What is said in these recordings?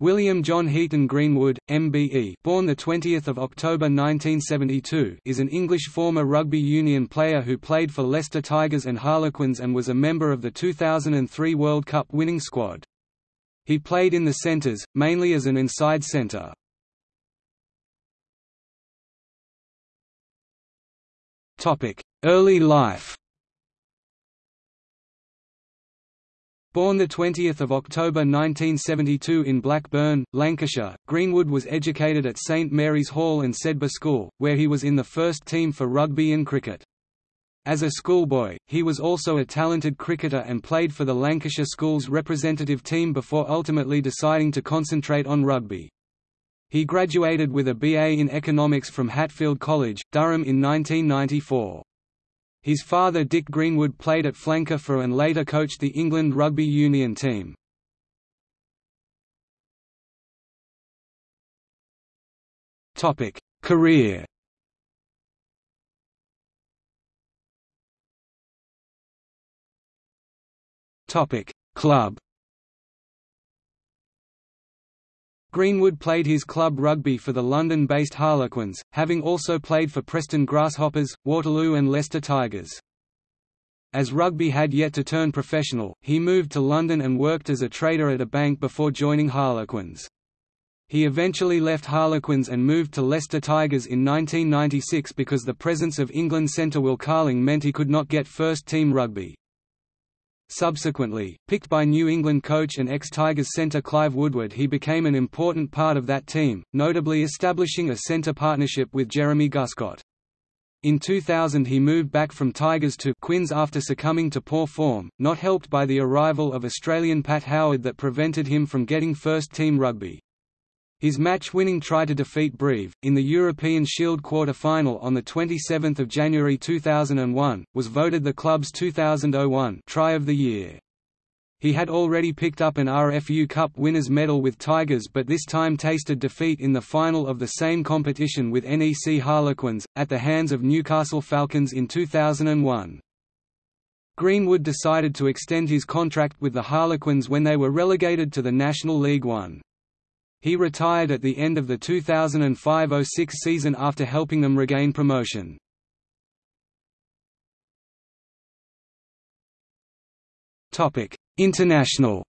William John Heaton Greenwood, MBE, born the 20th of October 1972, is an English former rugby union player who played for Leicester Tigers and Harlequins and was a member of the 2003 World Cup winning squad. He played in the centres, mainly as an inside centre. Topic: Early life. Born 20 October 1972 in Blackburn, Lancashire, Greenwood was educated at St Mary's Hall and Sedbergh School, where he was in the first team for rugby and cricket. As a schoolboy, he was also a talented cricketer and played for the Lancashire Schools representative team before ultimately deciding to concentrate on rugby. He graduated with a BA in Economics from Hatfield College, Durham in 1994. His father Dick Greenwood played at flanker for and later coached the England rugby union team. Topic: Career Topic: Club Greenwood played his club rugby for the London-based Harlequins, having also played for Preston Grasshoppers, Waterloo and Leicester Tigers. As rugby had yet to turn professional, he moved to London and worked as a trader at a bank before joining Harlequins. He eventually left Harlequins and moved to Leicester Tigers in 1996 because the presence of England centre Will Carling meant he could not get first-team rugby. Subsequently, picked by New England coach and ex-Tigers centre Clive Woodward he became an important part of that team, notably establishing a centre partnership with Jeremy Guscott. In 2000 he moved back from Tigers to Quins after succumbing to poor form, not helped by the arrival of Australian Pat Howard that prevented him from getting first-team rugby. His match-winning try to defeat Brive, in the European Shield quarter-final on 27 January 2001, was voted the club's 2001 Try of the Year. He had already picked up an RFU Cup winners' medal with Tigers but this time tasted defeat in the final of the same competition with NEC Harlequins, at the hands of Newcastle Falcons in 2001. Greenwood decided to extend his contract with the Harlequins when they were relegated to the National League One. He retired at the end of the 2005–06 season after helping them regain promotion. International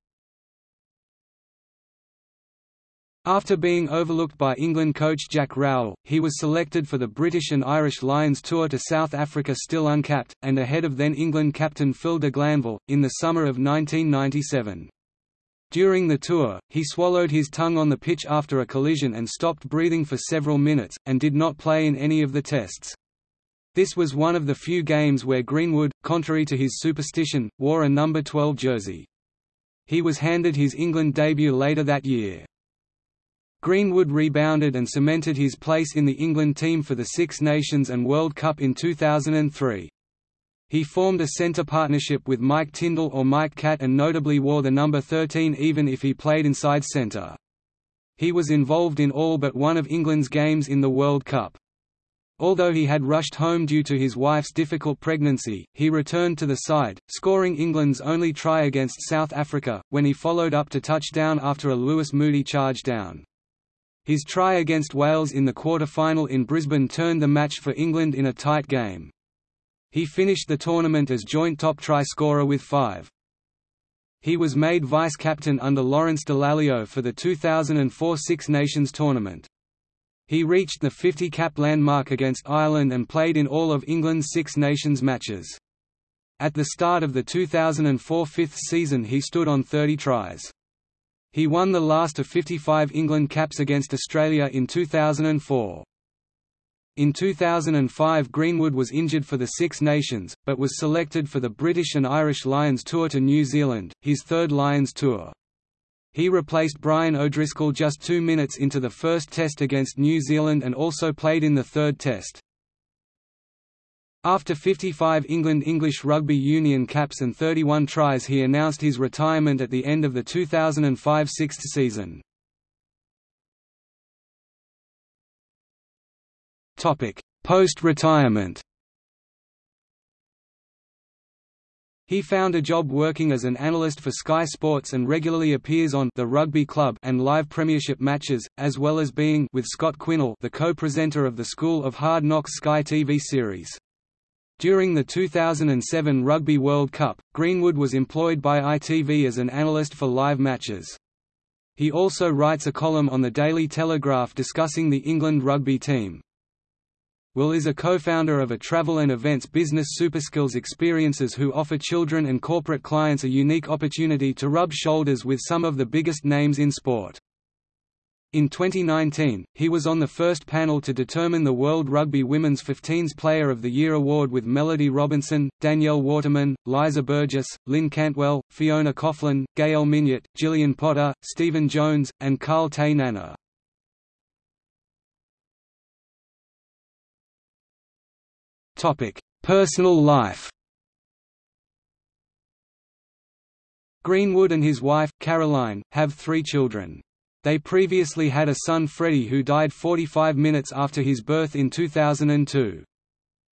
After being overlooked by England coach Jack Rowell, he was selected for the British and Irish Lions tour to South Africa still uncapped, and ahead of then England captain Phil de Glanville, in the summer of 1997. During the tour, he swallowed his tongue on the pitch after a collision and stopped breathing for several minutes, and did not play in any of the tests. This was one of the few games where Greenwood, contrary to his superstition, wore a number 12 jersey. He was handed his England debut later that year. Greenwood rebounded and cemented his place in the England team for the Six Nations and World Cup in 2003. He formed a centre partnership with Mike Tindall or Mike Catt and notably wore the number 13 even if he played inside centre. He was involved in all but one of England's games in the World Cup. Although he had rushed home due to his wife's difficult pregnancy, he returned to the side, scoring England's only try against South Africa, when he followed up to touchdown after a Lewis Moody charge down. His try against Wales in the quarter-final in Brisbane turned the match for England in a tight game. He finished the tournament as joint top try scorer with five. He was made vice-captain under Lawrence Dallaglio for the 2004 Six Nations tournament. He reached the 50-cap landmark against Ireland and played in all of England's Six Nations matches. At the start of the 2004 fifth season he stood on 30 tries. He won the last of 55 England caps against Australia in 2004. In 2005 Greenwood was injured for the Six Nations, but was selected for the British and Irish Lions Tour to New Zealand, his third Lions Tour. He replaced Brian O'Driscoll just two minutes into the first test against New Zealand and also played in the third test. After 55 England English Rugby Union caps and 31 tries he announced his retirement at the end of the 2005 sixth season. Post-retirement He found a job working as an analyst for Sky Sports and regularly appears on The Rugby Club and live premiership matches, as well as being with Scott Quinnell the co-presenter of the School of Hard Knocks Sky TV series. During the 2007 Rugby World Cup, Greenwood was employed by ITV as an analyst for live matches. He also writes a column on the Daily Telegraph discussing the England rugby team. Will is a co-founder of a travel and events business Superskills Experiences who offer children and corporate clients a unique opportunity to rub shoulders with some of the biggest names in sport. In 2019, he was on the first panel to determine the World Rugby Women's 15s Player of the Year award with Melody Robinson, Danielle Waterman, Liza Burgess, Lynn Cantwell, Fiona Coghlan, Gaëlle Mignot, Gillian Potter, Stephen Jones, and Karl Te Nana. Personal life Greenwood and his wife, Caroline, have three children. They previously had a son Freddie who died 45 minutes after his birth in 2002.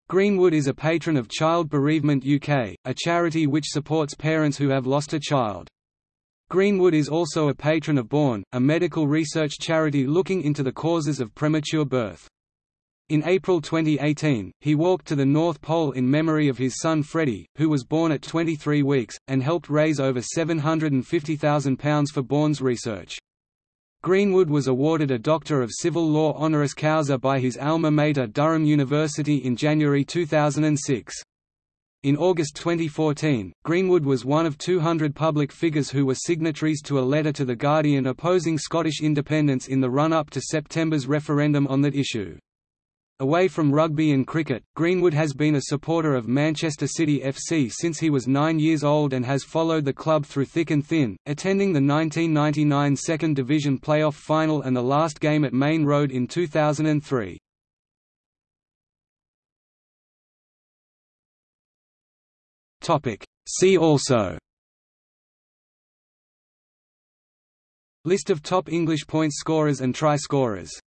Greenwood is a patron of Child Bereavement UK, a charity which supports parents who have lost a child. Greenwood is also a patron of Borne, a medical research charity looking into the causes of premature birth. In April 2018, he walked to the North Pole in memory of his son Freddie, who was born at 23 weeks, and helped raise over £750,000 for Borne's research. Greenwood was awarded a Doctor of Civil Law honoris causa by his alma mater Durham University in January 2006. In August 2014, Greenwood was one of 200 public figures who were signatories to a letter to The Guardian opposing Scottish independence in the run-up to September's referendum on that issue. Away from rugby and cricket, Greenwood has been a supporter of Manchester City FC since he was nine years old and has followed the club through thick and thin, attending the 1999 Second Division playoff final and the last game at Maine Road in 2003. See also List of top English point scorers and try scorers